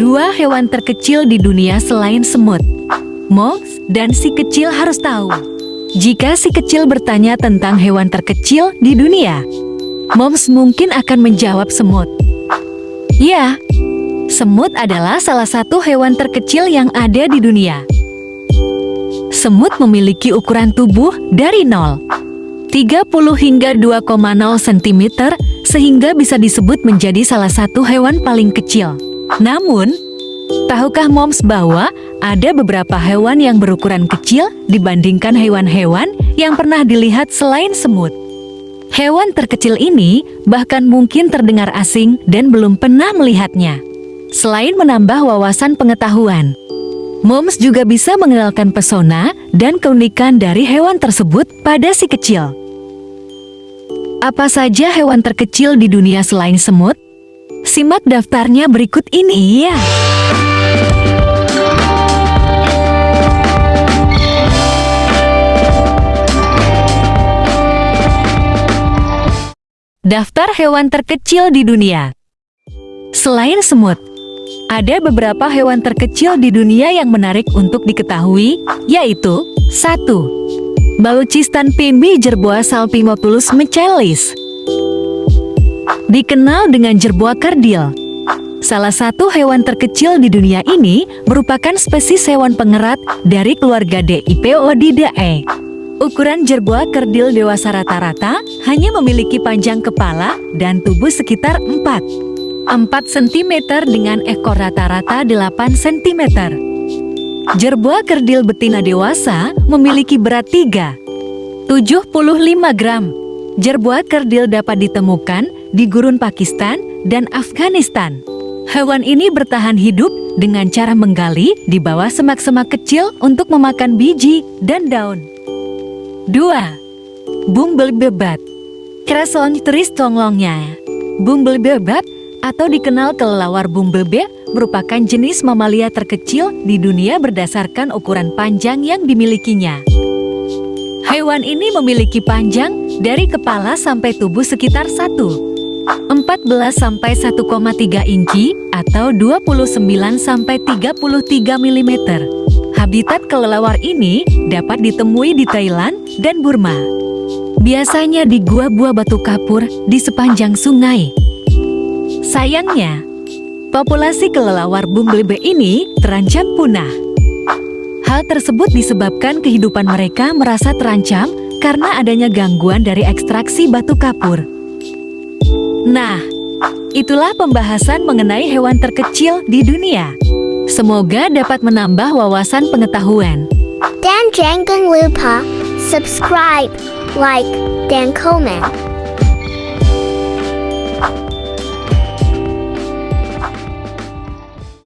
dua hewan terkecil di dunia selain semut. Moms dan si kecil harus tahu. Jika si kecil bertanya tentang hewan terkecil di dunia, Moms mungkin akan menjawab semut. Ya, semut adalah salah satu hewan terkecil yang ada di dunia. Semut memiliki ukuran tubuh dari 0, 30 hingga 2,0 cm sehingga bisa disebut menjadi salah satu hewan paling kecil. Namun, tahukah moms bahwa ada beberapa hewan yang berukuran kecil dibandingkan hewan-hewan yang pernah dilihat selain semut? Hewan terkecil ini bahkan mungkin terdengar asing dan belum pernah melihatnya. Selain menambah wawasan pengetahuan, Moms juga bisa mengenalkan pesona dan keunikan dari hewan tersebut pada si kecil. Apa saja hewan terkecil di dunia selain semut? Simak daftarnya berikut ini ya. Daftar hewan terkecil di dunia Selain semut, ada beberapa hewan terkecil di dunia yang menarik untuk diketahui, yaitu 1. Baluchistan pimbi jerboa salpimopulus mechelis Dikenal dengan jerboa kardil Salah satu hewan terkecil di dunia ini merupakan spesies hewan pengerat dari keluarga Dipoididae. Ukuran jerboa kerdil dewasa rata-rata hanya memiliki panjang kepala dan tubuh sekitar 4. 4 cm dengan ekor rata-rata 8 cm. Jerboa kerdil betina dewasa memiliki berat 3. 75 gram. Jerboa kerdil dapat ditemukan di gurun Pakistan dan Afghanistan. Hewan ini bertahan hidup dengan cara menggali di bawah semak-semak kecil untuk memakan biji dan daun. 2. Bumble bebat Kreson teris tonglongnya atau dikenal kelelawar bumblebee merupakan jenis mamalia terkecil di dunia berdasarkan ukuran panjang yang dimilikinya. Hewan ini memiliki panjang dari kepala sampai tubuh sekitar 1. 14 sampai 1,3 inci atau 29 sampai 33 mm. Habitat kelelawar ini dapat ditemui di Thailand dan Burma. Biasanya di gua-gua batu kapur di sepanjang sungai. Sayangnya, populasi kelelawar bumblebee ini terancam punah. Hal tersebut disebabkan kehidupan mereka merasa terancam karena adanya gangguan dari ekstraksi batu kapur. Nah, itulah pembahasan mengenai hewan terkecil di dunia. Semoga dapat menambah wawasan pengetahuan. Dan jangan lupa subscribe, like, dan komen.